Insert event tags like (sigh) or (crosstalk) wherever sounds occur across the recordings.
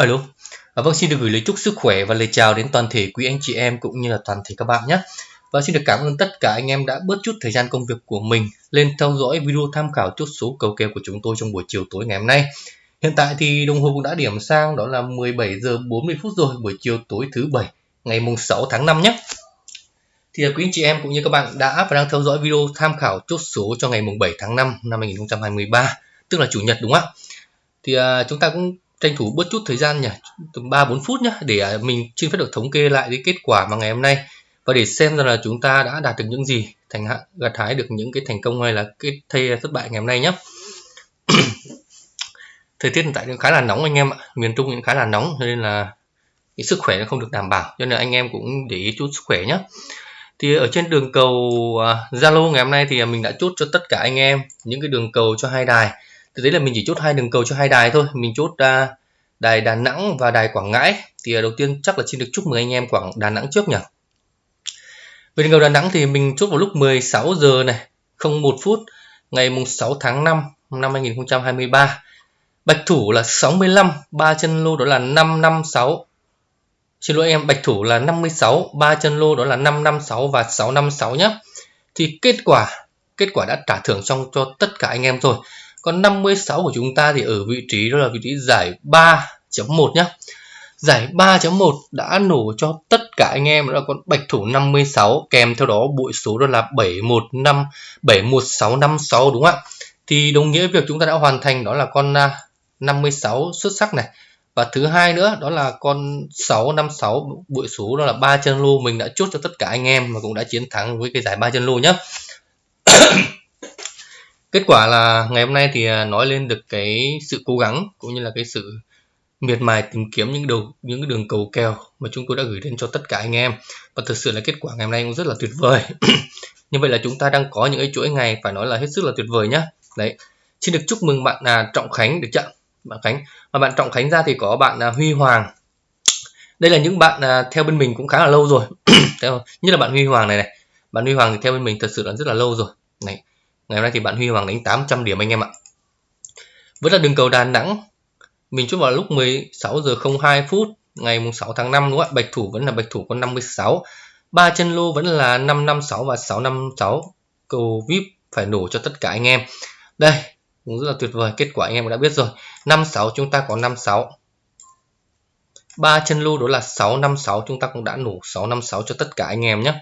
Alo, à, vâng xin được gửi lời chúc sức khỏe và lời chào đến toàn thể quý anh chị em cũng như là toàn thể các bạn nhé. Và xin được cảm ơn tất cả anh em đã bớt chút thời gian công việc của mình lên theo dõi video tham khảo chốt số cầu kèo của chúng tôi trong buổi chiều tối ngày hôm nay. Hiện tại thì đồng hồ cũng đã điểm sang đó là 17 giờ 40 phút rồi buổi chiều tối thứ bảy ngày mùng 6 tháng 5 nhé. Thì quý anh chị em cũng như các bạn đã và đang theo dõi video tham khảo chốt số cho ngày mùng 7 tháng 5 năm 2023, tức là chủ nhật đúng không ạ? Thì à, chúng ta cũng tranh thủ bớt chút thời gian nhỉ? Tầm ba bốn phút nhá, để à, mình xin phép được thống kê lại cái kết quả mà ngày hôm nay. Và để xem rằng là chúng ta đã đạt được những gì thành hạn gặt hái được những cái thành công hay là cái thay thất bại ngày hôm nay nhé (clears throat) thời tiết hiện tại cũng khá là nóng anh em ạ. Miền trung cũng khá là nóng cho nên là cái sức khỏe nó không được đảm bảo cho nên anh em cũng để ý chút sức khỏe nhé thì ở trên đường cầu à, Zalo uh, ngày hôm nay thì à, mình đã chốt cho tất cả anh em những cái đường cầu cho hai đài thực tế là mình chỉ chốt hai đường cầu cho hai đài thôi. Mình chốt uh, đài Đà Nẵng và đài Quảng Ngãi. Thì uh, đầu tiên chắc là xin được chúc mừng anh em Quảng Đà Nẵng trước nhỉ? Về đường cầu Đà Nẵng thì mình chốt vào lúc 16 giờ này 01 phút ngày mùng 6 tháng 5 năm 2023 bạch thủ là 65 ba chân lô đó là 556 xin lỗi em bạch thủ là 56 ba chân lô đó là 556 và 656 nhé thì kết quả kết quả đã trả thưởng xong cho tất cả anh em rồi còn 56 của chúng ta thì ở vị trí đó là vị trí giải 3.1 nhé giải 3.1 đã nổ cho tất cả anh em, đó là con bạch thủ 56 kèm theo đó bụi số đó là 715 71656 đúng không ạ? Thì đồng nghĩa việc chúng ta đã hoàn thành đó là con à, 56 xuất sắc này. Và thứ hai nữa đó là con 656 bụi số đó là ba chân lô. Mình đã chốt cho tất cả anh em và cũng đã chiến thắng với cái giải ba chân lô nhé (coughs) kết quả là ngày hôm nay thì à, nói lên được cái sự cố gắng cũng như là cái sự miệt mài tìm kiếm những đầu những cái đường cầu kèo mà chúng tôi đã gửi đến cho tất cả anh em. Và thực sự là kết quả ngày hôm nay cũng rất là tuyệt vời. (clears throat) Như vậy là chúng ta đang có những cái chuỗi ngày phải nói là hết sức là tuyệt vời nhá. Đấy. Xin được chúc mừng bạn à, trọng khánh được chưa? Bạn khánh. Và bạn trọng khánh ra thì có bạn à, huy hoàng. Đây là những bạn à, theo bên mình cũng khá là lâu rồi. (clears throat) Theo như là bạn huy hoàng này này. Bạn huy hoàng thì theo bên mình thật sự là rất là lâu rồi. Này ngày hôm nay thì bạn Huy Hoàng đánh 800 điểm anh em ạ. Vẫn là đường cầu Đà Nẵng. Mình chốt vào lúc 16 giờ 02 phút, ngày mùng 6 tháng 5 đúng không ạ? Bạch thủ vẫn là bạch thủ có 56 ba chân lô vẫn là 556 và 656 cầu vip phải nổ cho tất cả anh em. Đây, cũng rất là tuyệt vời, kết quả anh em đã biết rồi. 56 chúng ta có 56 ba chân lô đó là 656 chúng ta cũng đã nổ 656 cho tất cả anh em nhé.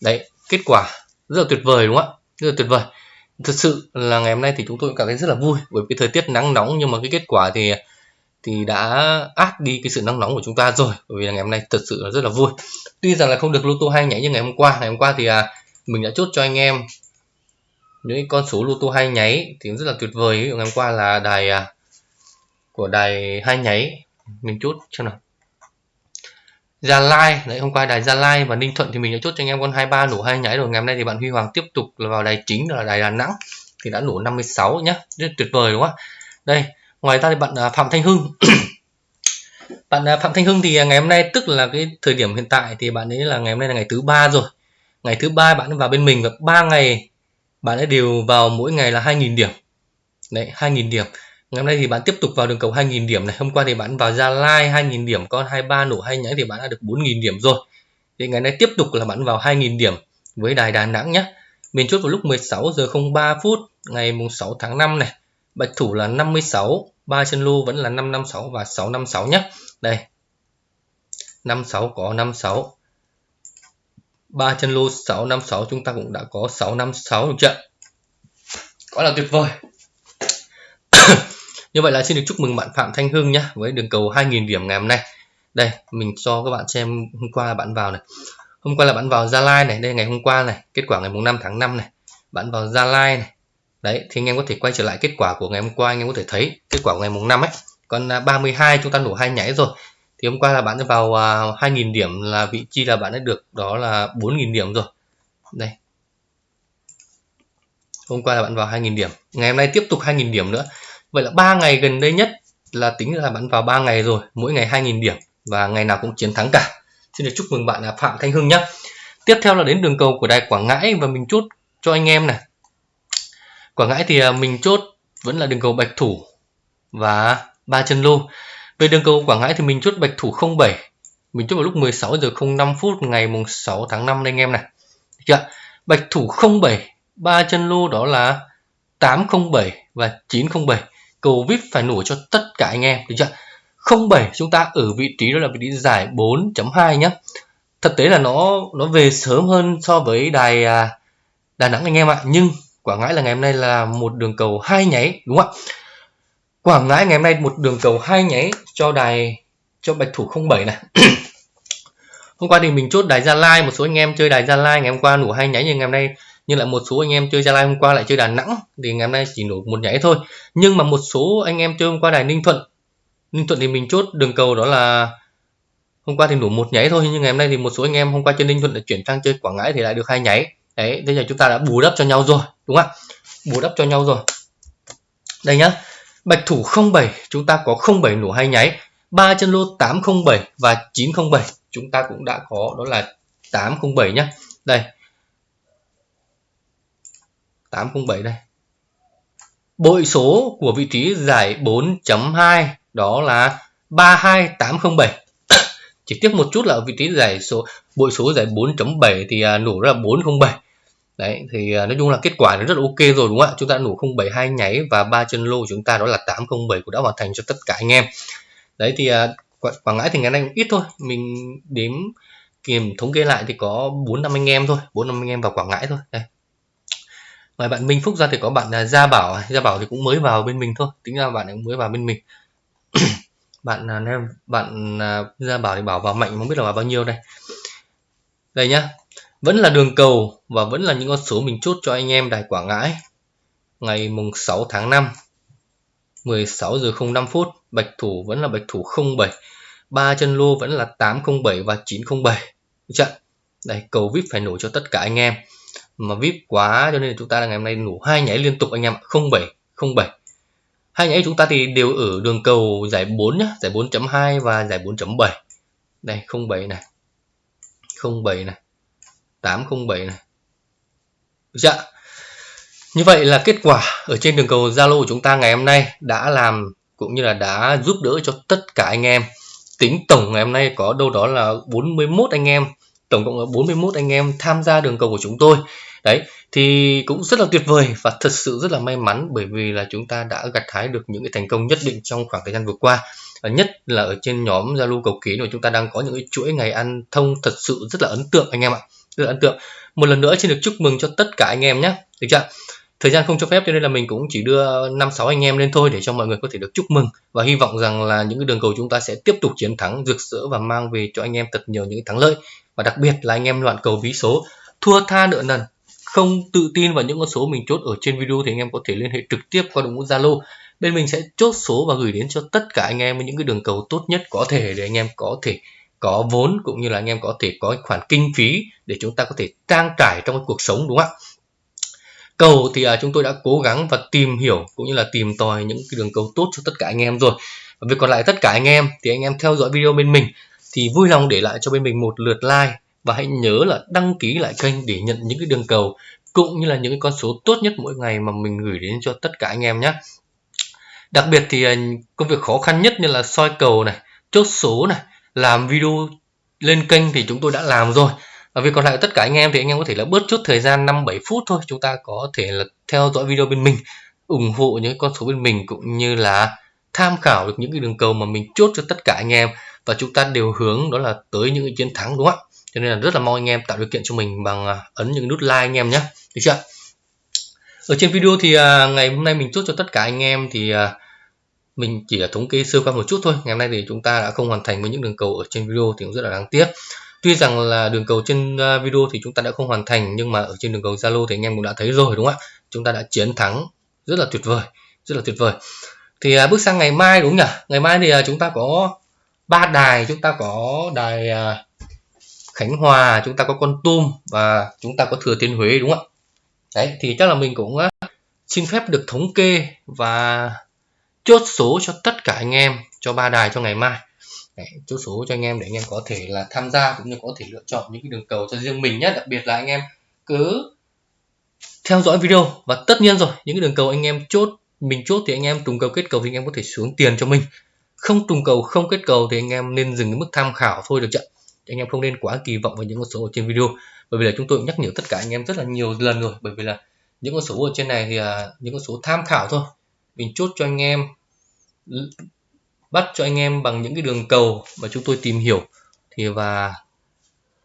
Đấy, kết quả rất là tuyệt vời, đúng không ạ? Rất là tuyệt vời thật sự là ngày hôm nay thì chúng tôi cảm thấy rất là vui bởi vì thời tiết nắng nóng nhưng mà cái kết quả thì thì đã át đi cái sự nắng nóng của chúng ta rồi. Bởi vì là ngày hôm nay thật sự là rất là vui. Tuy rằng là không được lô tô hay nháy như ngày hôm qua ngày hôm qua thì à, mình đã chốt cho anh em những con số lô tô hay nháy thì rất là tuyệt vời. Ngày hôm qua là đài à, của đài hai nháy mình chốt cho nào. Gia Lai. Đấy, hôm qua đài Gia Lai và Ninh Thuận thì mình đã chốt cho anh em con 23 nổ hai nháy rồi. Ngày hôm nay thì bạn Huy Hoàng tiếp tục là vào đài chính là đài Đà Nẵng. Thì đã nổ 56 nhá. Rất tuyệt vời, đúng không ạ? Đây, ngoài ra thì bạn à, Phạm Thanh Hưng. (coughs) Bạn à, Phạm Thanh Hưng thì ngày hôm nay, tức là cái thời điểm hiện tại thì bạn ấy là ngày hôm nay là ngày thứ ba rồi. Ngày thứ ba bạn vào bên mình và ba ngày bạn ấy đều vào mỗi ngày là 2.000 điểm. Đấy 2.000 điểm. Ngày hôm nay thì bạn tiếp tục vào đường cầu 2.000 điểm này. Hôm qua thì bạn vào Gia Lai 2.000 điểm, con 23 nổ hai nhánh thì bạn đã được 4.000 điểm rồi. Thì ngày nay tiếp tục là bạn vào 2.000 điểm với đài Đà Nẵng nhé. Mình chốt vào lúc 16 giờ 03 phút ngày mùng 6 tháng 5 này. Bạch thủ là 56, ba chân lô vẫn là 556 và 656 nhé. Đây. 56 có 56. ba chân lô 656 chúng ta cũng đã có 656 được chưa? Quá là tuyệt vời. (coughs) Như vậy là xin được chúc mừng bạn Phạm Thanh Hưng nhé với đường cầu 2.000 điểm ngày hôm nay. Đây, mình cho các bạn xem hôm qua là bạn vào này. Hôm qua là bạn vào Gia Lai này, đây ngày hôm qua này, kết quả ngày mùng 5 tháng 5 này. Bạn vào Gia Lai này. Đấy, thì anh em có thể quay trở lại kết quả của ngày hôm qua, anh em có thể thấy kết quả của ngày mùng 5 ấy. Còn à, 32 chúng ta nổ hai nhảy rồi. Thì hôm qua là bạn đã vào à, 2.000 điểm là vị trí là bạn đã được đó là 4.000 điểm rồi. Đây. Hôm qua là bạn vào 2.000 điểm. Ngày hôm nay tiếp tục 2.000 điểm nữa Vậy là 3 ngày gần đây nhất là tính là bạn vào 3 ngày rồi, mỗi ngày 2.000 điểm và ngày nào cũng chiến thắng cả. Xin được chúc mừng bạn là Phạm Thanh Hưng nhé. Tiếp theo là đến đường cầu của đài Quảng Ngãi và mình chốt cho anh em này. Quảng Ngãi thì à, mình chốt vẫn là đường cầu bạch thủ và ba chân lô. về đường cầu Quảng Ngãi thì mình chốt bạch thủ 07 mình chốt vào lúc 16 giờ 05 phút ngày mùng 6 tháng 5 đây anh em này được chưa bạch thủ 07 ba chân lô đó là 807 và 907 cầu vip phải nổ cho tất cả anh em được chưa? 07 chúng ta ở vị trí đó là vị trí giải 4.2 nhé thực tế là nó nó về sớm hơn so với đài à, Đà Nẵng anh em ạ. Nhưng Quảng Ngãi là ngày hôm nay là một đường cầu hai nháy đúng không ạ? Quảng Ngãi ngày hôm nay một đường cầu hai nháy cho đài cho bạch thủ 07 này. (coughs) Hôm qua thì mình chốt đài Gia Lai một số anh em chơi đài Gia Lai ngày hôm qua nổ hai nháy nhưng ngày hôm nay nhưng lại một số anh em chơi Gia Lai hôm qua lại chơi Đà Nẵng, thì ngày hôm nay chỉ nổ một nháy thôi. Nhưng mà một số anh em chơi hôm qua đài Ninh Thuận Ninh Thuận thì mình chốt đường cầu đó là hôm qua thì nổ một nháy thôi, nhưng ngày hôm nay thì một số anh em hôm qua chơi Ninh Thuận đã chuyển sang chơi Quảng Ngãi thì lại được hai nháy đấy bây giờ chúng ta đã bù đắp cho nhau rồi, đúng không ạ? Bù đắp cho nhau rồi. Đây nhá, bạch thủ 07 chúng ta có 07 nổ hai nháy ba chân lô 807 và 907 chúng ta cũng đã có, đó là 807 nhá. Đây 807 đây. Bội số của vị trí giải 4.2 đó là 32807 (coughs) chỉ tiếc một chút là ở vị trí giải số bội số giải 4.7 thì à, nổ ra 407 đấy thì à, nói chung là kết quả nó rất ok rồi đúng không ạ? Chúng ta nổ 072 nháy và ba chân lô của chúng ta đó là 807 cũng đã hoàn thành cho tất cả anh em. Đấy thì à, Quảng Ngãi thì ngày nay cũng ít thôi. Mình đếm kiểm thống kê lại thì có bốn năm anh em thôi bốn năm anh em vào Quảng Ngãi thôi. Đây ngoài bạn Minh Phúc ra thì có bạn là Gia Bảo à? Gia Bảo thì cũng mới vào bên mình thôi. Tính ra bạn cũng mới vào bên mình. (clears throat) Bạn à, em bạn à, Gia Bảo thì bảo vào mạnh, không biết là vào bao nhiêu đây. Đây nhá. Vẫn là đường cầu và vẫn là những con số mình chốt cho anh em Đài Quảng Ngãi. Ngày mùng 6 tháng 5 16 giờ 05 phút, bạch thủ vẫn là bạch thủ 07 ba chân lô vẫn là 807 và 907 được chưa? Đây, cầu vip phải nổ cho tất cả anh em mà vip quá, cho nên chúng ta là ngày hôm nay nổ hai nháy liên tục anh em 07 07 hai nháy chúng ta thì đều ở đường cầu giải 4 nhá, giải 4.2 và giải 4.7 đây 07 này. 07 này. 807 này. Dạ như vậy là kết quả ở trên đường cầu Zalo của chúng ta ngày hôm nay đã làm cũng như là đã giúp đỡ cho tất cả anh em. Tính tổng ngày hôm nay có đâu đó là 41 anh em tổng cộng là 41 anh em tham gia đường cầu của chúng tôi. Đấy, thì cũng rất là tuyệt vời và thật sự rất là may mắn bởi vì là chúng ta đã gặt hái được những cái thành công nhất định trong khoảng thời gian vừa qua. Nhất là ở trên nhóm Zalo cầu ký của chúng ta đang có những cái chuỗi ngày ăn thông thật sự rất là ấn tượng anh em ạ. Rất là ấn tượng. Một lần nữa xin được chúc mừng cho tất cả anh em nhé. Được chưa thời gian không cho phép cho nên là mình cũng chỉ đưa năm sáu anh em lên thôi để cho mọi người có thể được chúc mừng. Và hy vọng rằng là những cái đường cầu chúng ta sẽ tiếp tục chiến thắng, rực rỡ và mang về cho anh em thật nhiều những thắng lợi. Và đặc biệt là anh em loạn cầu ví số, thua tha nợ nần, không tự tin vào những con số mình chốt ở trên video thì anh em có thể liên hệ trực tiếp qua đội ngũ Zalo. Bên mình sẽ chốt số và gửi đến cho tất cả anh em những cái đường cầu tốt nhất có thể để anh em có thể có vốn cũng như là anh em có thể có khoản kinh phí để chúng ta có thể trang trải trong cuộc sống, đúng không ạ? Cầu thì à, chúng tôi đã cố gắng và tìm hiểu cũng như là tìm tòi những cái đường cầu tốt cho tất cả anh em rồi. Và việc còn lại tất cả anh em thì anh em theo dõi video bên mình thì vui lòng để lại cho bên mình một lượt like và hãy nhớ là đăng ký lại kênh để nhận những cái đường cầu cũng như là những cái con số tốt nhất mỗi ngày mà mình gửi đến cho tất cả anh em nhé. Đặc biệt thì à, công việc khó khăn nhất như là soi cầu này chốt số này làm video lên kênh thì chúng tôi đã làm rồi và việc còn lại tất cả anh em thì anh em có thể là bớt chút thời gian 5 7 phút thôi. Chúng ta có thể là theo dõi video bên mình, ủng hộ những con số bên mình cũng như là tham khảo được những cái đường cầu mà mình chốt cho tất cả anh em. Và chúng ta đều hướng đó là tới những cái chiến thắng, đúng không ạ? Cho nên là rất là mong anh em tạo điều kiện cho mình bằng à, ấn những nút like anh em nhé. Được chưa ở trên video thì à, ngày hôm nay mình chốt cho tất cả anh em thì à, mình chỉ là thống kê sơ qua một chút thôi. Ngày hôm nay thì chúng ta đã không hoàn thành với những đường cầu ở trên video thì cũng rất là đáng tiếc tuy rằng là đường cầu trên à, video thì chúng ta đã không hoàn thành nhưng mà ở trên đường cầu Zalo thì anh em cũng đã thấy rồi đúng không ạ? Chúng ta đã chiến thắng rất là tuyệt vời rất là tuyệt vời. Thì à, bước sang ngày mai đúng nhỉ? Ngày mai thì à, chúng ta có ba đài chúng ta có đài à, Khánh Hòa chúng ta có con tum và chúng ta có thừa thiên Huế đúng không ạ? Đấy thì chắc là mình cũng à, xin phép được thống kê và chốt số cho tất cả anh em cho ba đài cho ngày mai. Đấy, chốt số cho anh em để anh em có thể là tham gia cũng như có thể lựa chọn những cái đường cầu cho riêng mình nhé đặc biệt là anh em cứ theo dõi video và tất nhiên rồi những cái đường cầu anh em chốt mình chốt thì anh em trùng cầu kết cầu thì anh em có thể xuống tiền cho mình. Không trùng cầu không kết cầu thì anh em nên dừng cái mức tham khảo thôi được chưa? Anh em không nên quá kỳ vọng vào những con số ở trên video. Bởi vì là chúng tôi nhắc nhở tất cả anh em rất là nhiều lần rồi bởi vì là những con số ở trên này thì là những con số tham khảo thôi. Mình chốt cho anh em bắt cho anh em bằng những cái đường cầu mà chúng tôi tìm hiểu. Thì và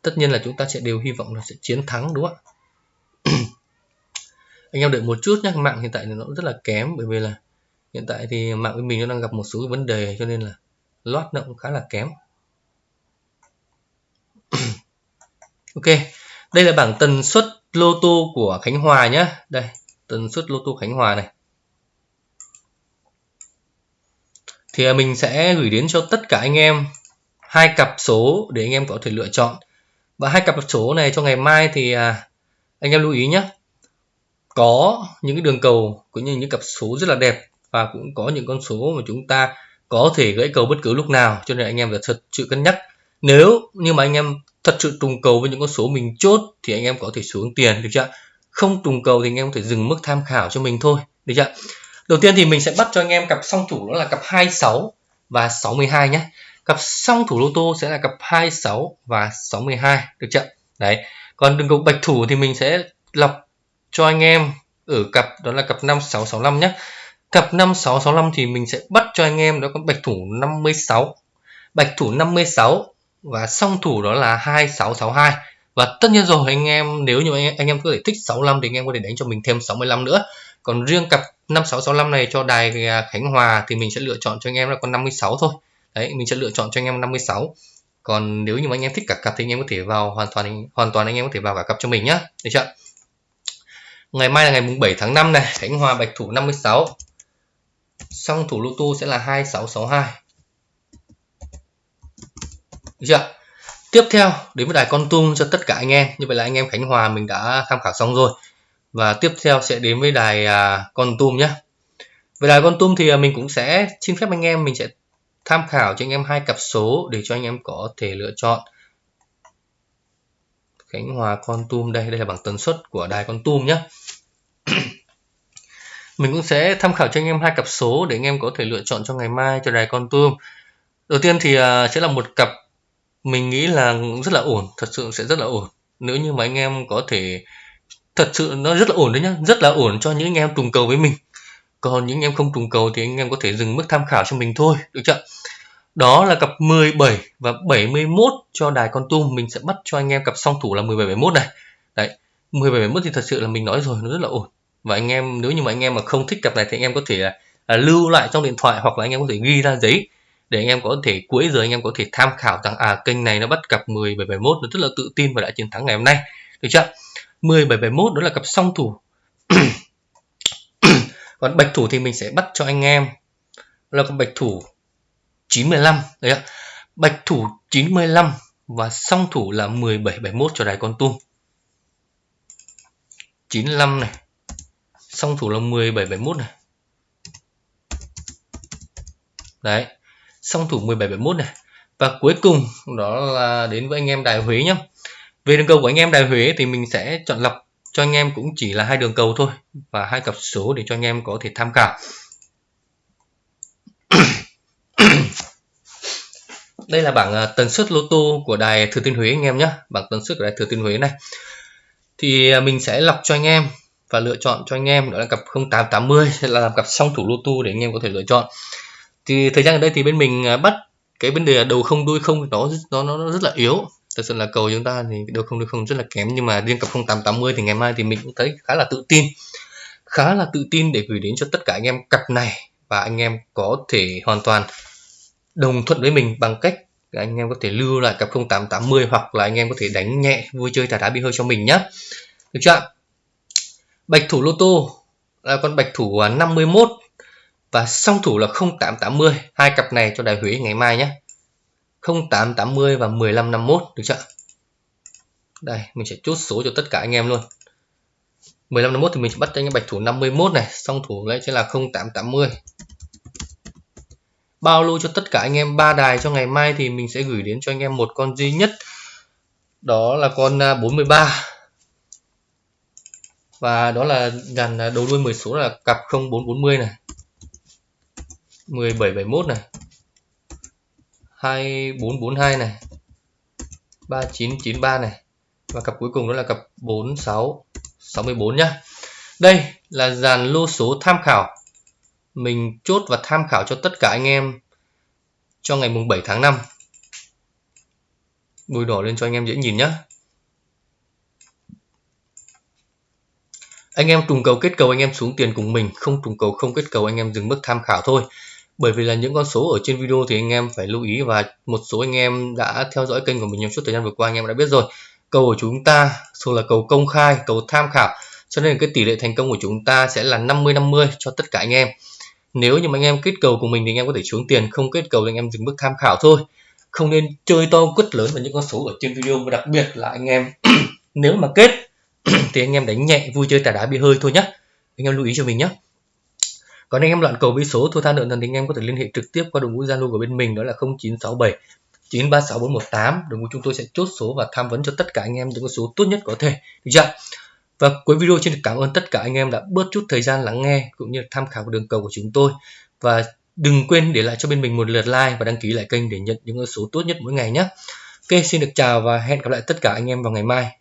tất nhiên là chúng ta sẽ đều hy vọng là sẽ chiến thắng, đúng không ạ? (clears throat) Anh em đợi một chút nhé mạng hiện tại thì nó rất là kém, bởi vì là hiện tại thì mạng của mình nó đang gặp một số vấn đề, cho nên là lót nó cũng khá là kém. (clears throat) Ok, đây là bảng tần suất lô tô của Khánh Hòa nhé đây, tần suất lô tô Khánh Hòa này. Thì à, mình sẽ gửi đến cho tất cả anh em hai cặp số để anh em có thể lựa chọn. Và hai cặp số này cho ngày mai thì à, anh em lưu ý nhé. Có những cái đường cầu cũng như những cặp số rất là đẹp và cũng có những con số mà chúng ta có thể gãy cầu bất cứ lúc nào. Cho nên anh em phải thật sự cân nhắc. Nếu như mà anh em thật sự trùng cầu với những con số mình chốt thì anh em có thể xuống tiền, được chưa không trùng cầu thì anh em có thể dừng mức tham khảo cho mình thôi, được chưa đầu tiên thì mình sẽ bắt cho anh em cặp song thủ đó là cặp 26 và 62 nhé. Cặp song thủ lô tô sẽ là cặp 26 và 62 được chưa? Đấy. Còn đường cầu bạch thủ thì mình sẽ lọc cho anh em ở cặp đó là cặp 5665 nhé. Cặp 5665 thì mình sẽ bắt cho anh em đó có bạch thủ 56 bạch thủ 56 và song thủ đó là 2662 và tất nhiên rồi, anh em, nếu như anh anh em có thể thích 65 thì anh em có thể đánh cho mình thêm 65 nữa. Còn riêng cặp 5665 này cho đài à, Khánh Hòa thì mình sẽ lựa chọn cho anh em là con 56 thôi. Đấy, mình sẽ lựa chọn cho anh em 56 còn nếu như mà anh em thích cả cặp thì anh em có thể vào hoàn toàn hoàn toàn anh em có thể vào cả cặp cho mình nhá. Được chưa? Ngày mai là ngày mùng 7 tháng 5 này, Khánh Hòa bạch thủ 56 song thủ lô tô sẽ là 2662 được chưa? Tiếp theo, đến với đài con tum cho tất cả anh em. Như vậy là anh em Khánh Hòa mình đã tham khảo xong rồi và tiếp theo sẽ đến với đài à, con tum nhé. Về đài con tum thì à, mình cũng sẽ xin phép anh em mình sẽ tham khảo cho anh em hai cặp số để cho anh em có thể lựa chọn. Khánh Hòa con tum đây đây là bảng tần suất của đài con tum nhé. (clears throat) Mình cũng sẽ tham khảo cho anh em hai cặp số để anh em có thể lựa chọn cho ngày mai cho đài con tum. Đầu tiên thì à, sẽ là một cặp mình nghĩ là rất là ổn thật sự sẽ rất là ổn. Nếu như mà anh em có thể thật sự nó rất là ổn đấy nhá rất là ổn cho những anh em trùng cầu với mình. Còn những anh em không trùng cầu thì anh em có thể dừng mức tham khảo cho mình thôi được chưa? Đó là cặp 17 và 71 cho đài con tum. Mình sẽ bắt cho anh em cặp song thủ là 17 71 này. Đấy 17 71 thì thật sự là mình nói rồi nó rất là ổn. Và anh em nếu như mà anh em mà không thích cặp này thì anh em có thể là, là lưu lại trong điện thoại hoặc là anh em có thể ghi ra giấy để anh em có thể cuối giờ anh em có thể tham khảo rằng à kênh này nó bắt cặp 10 771 nó rất là tự tin và đã chiến thắng ngày hôm nay được chưa? 10 771 đó là cặp song thủ. (coughs) Còn bạch thủ thì mình sẽ bắt cho anh em. Là con bạch thủ 95 đấy ạ bạch thủ 95 và song thủ là 1771 cho đài con tum. 95 này. Song thủ là 1771 này. Đấy, song thủ 1771 này. Và cuối cùng đó là đến với anh em đài Huế nhé về đường cầu của anh em đài Huế thì mình sẽ chọn lọc cho anh em cũng chỉ là hai đường cầu thôi và hai cặp số để cho anh em có thể tham khảo. (coughs) Đây là bảng à, tần suất lô tô của đài Thừa Thiên Huế anh em nhé bảng tần suất của đài Thừa Thiên Huế này. Thì à, mình sẽ lọc cho anh em và lựa chọn cho anh em đó là cặp 0880 sẽ là làm cặp song thủ lô tô để anh em có thể lựa chọn. Thì thời gian ở đây thì bên mình à, bắt cái vấn đề đầu không, đuôi không, nó nó nó rất là yếu thật sự là cầu chúng ta thì được không được không rất là kém, nhưng mà riêng cặp 0880 thì ngày mai thì mình cũng thấy khá là tự tin. Khá là tự tin để gửi đến cho tất cả anh em cặp này và anh em có thể hoàn toàn đồng thuận với mình bằng cách anh em có thể lưu lại cặp 0880 hoặc là anh em có thể đánh nhẹ, vui chơi thả đá bị hơi cho mình nhé được chưa bạch thủ lô tô là con bạch thủ 51 và song thủ là 0880 hai cặp này cho đại Huế ngày mai nhé 0880 và 1551 được chưa? Đây, mình sẽ chốt số cho tất cả anh em luôn. 1551 thì mình sẽ bắt cho anh em bạch thủ 51 này song thủ lại sẽ là 0880 bao lô cho tất cả anh em ba đài cho ngày mai thì mình sẽ gửi đến cho anh em một con duy nhất, đó là con à, 43 và đó là dàn à, đầu đuôi 10 số là cặp 0440 này 1771 này. 2442 này 3993 này, và cặp cuối cùng đó là cặp 4664 nhá. Đây là dàn lô số tham khảo. Mình chốt và tham khảo cho tất cả anh em cho ngày mùng 7 tháng 5 bôi đỏ lên cho anh em dễ nhìn nhá. Anh em trùng cầu kết cầu anh em xuống tiền cùng mình, không trùng cầu không kết cầu anh em dừng mức tham khảo thôi bởi vì là những con số ở trên video thì anh em phải lưu ý và một số anh em đã theo dõi kênh của mình trong suốt thời gian vừa qua anh em đã biết rồi. Cầu của chúng ta số là cầu công khai, cầu tham khảo, cho nên cái tỷ lệ thành công của chúng ta sẽ là 50 50 cho tất cả anh em. Nếu như mà anh em kết cầu của mình thì anh em có thể xuống tiền, không kết cầu thì anh em dừng bước tham khảo thôi. Không nên chơi to quất lớn vào những con số ở trên video, và đặc biệt là anh em (clears throat) nếu mà kết (clears throat) thì anh em đánh nhẹ, vui chơi tà đá bị hơi thôi nhé anh em lưu ý cho mình nhé còn anh em loạn cầu với số thua tha nợ thần thì anh em có thể liên hệ trực tiếp qua đội ngũ zalo của bên mình đó là 0967 936418 đội ngũ chúng tôi sẽ chốt số và tham vấn cho tất cả anh em những con số tốt nhất có thể được chưa và cuối video xin được cảm ơn tất cả anh em đã bớt chút thời gian lắng nghe cũng như tham khảo đường cầu của chúng tôi và đừng quên để lại cho bên mình một lượt like và đăng ký lại kênh để nhận những số tốt nhất mỗi ngày nhé. Ok, xin được chào và hẹn gặp lại tất cả anh em vào ngày mai.